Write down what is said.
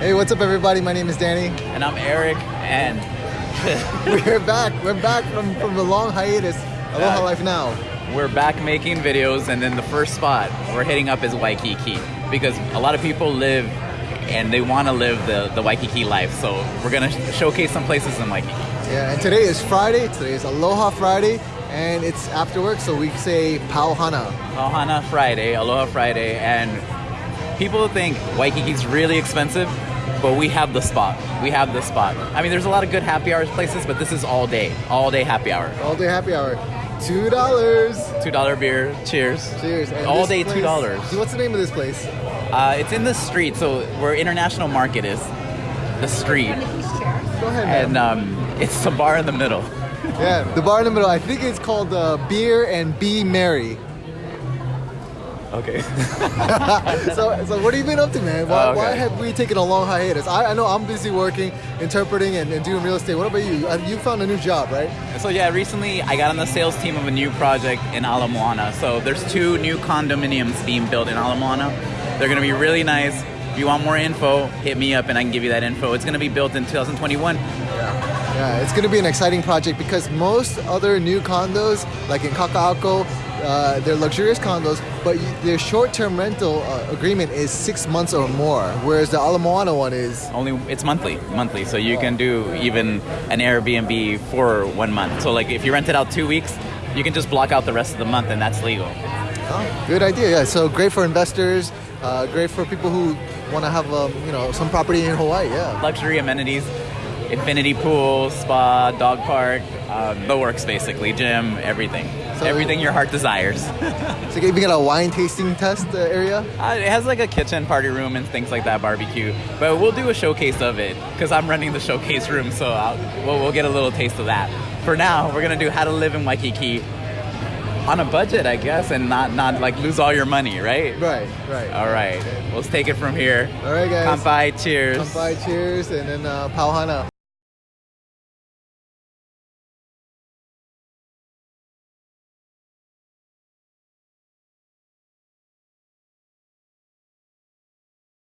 Hey, what's up, everybody? My name is Danny. And I'm Eric, and We're back. We're back from, from a long hiatus. Aloha Yeah. Life Now. we're back making videos. And then the first spot we're hitting up is Waikiki because a lot of people live and they want to live the, the Waikiki life. So we're gonna sh- showcase some places in Waikiki. Yeah, and today is Friday. Today is Aloha Friday, and it's after work, so we say Pauhana. Ohana Friday, Aloha Friday, and people think Waikiki's really expensive, but we have the spot. We have the spot. I mean, there's a lot of good happy hours places, but this is all day, all day happy hour. All day happy hour. Two dollars. Two dollar beer. Cheers. Cheers. And all day place- two dollars. What's the name of this place? Uh, it's in the street, so where International Market is, the street, Go ahead, man. and um, it's a bar in the middle. yeah, the bar in the middle. I think it's called uh, Beer and Be Merry. Okay. so, so what have you been up to, man? Why, Oh, okay. why have we taken a long hiatus? I, I know I'm busy working, interpreting, and, and doing real estate. What about you? Uh, You found a new job, right? so yeah, recently I got on the sales team of a new project in Ala Moana. So there's two new condominiums being built in Ala Moana. They're gonna be really nice. If you want more info, hit me up and I can give you that info. It's gonna be built in 2021. Yeah, it's going to be an exciting project because most other new condos, like in Kaka'ako, uh, they're luxurious condos, but their short-term rental uh, agreement is six months or more, whereas the Ala Moana one is Only it's monthly, monthly. So you can do even an Airbnb for one month. So like if you rent it out two weeks, you can just block out the rest of the month and that's legal. oh, good idea. Yeah, so great for investors, uh, great for people who want to have um, you know some property in Hawaii. Yeah. luxury amenities, infinity pool, spa, dog park, um, the works basically, gym, everything. So- everything your heart desires. So you even got a wine tasting test uh, area. Uh, it has like a kitchen, party room, and things like that, barbecue. But we'll do a showcase of it because I'm running the showcase room, so I'll, we'll, we'll get a little taste of that. For now, we're gonna do how to live in Waikiki on a budget, I guess, and not not like lose all your money, right? Right, right. All right, let's take it from here. All right, guys. Kampai, cheers. Kampai, cheers, and then uh, Pauhana.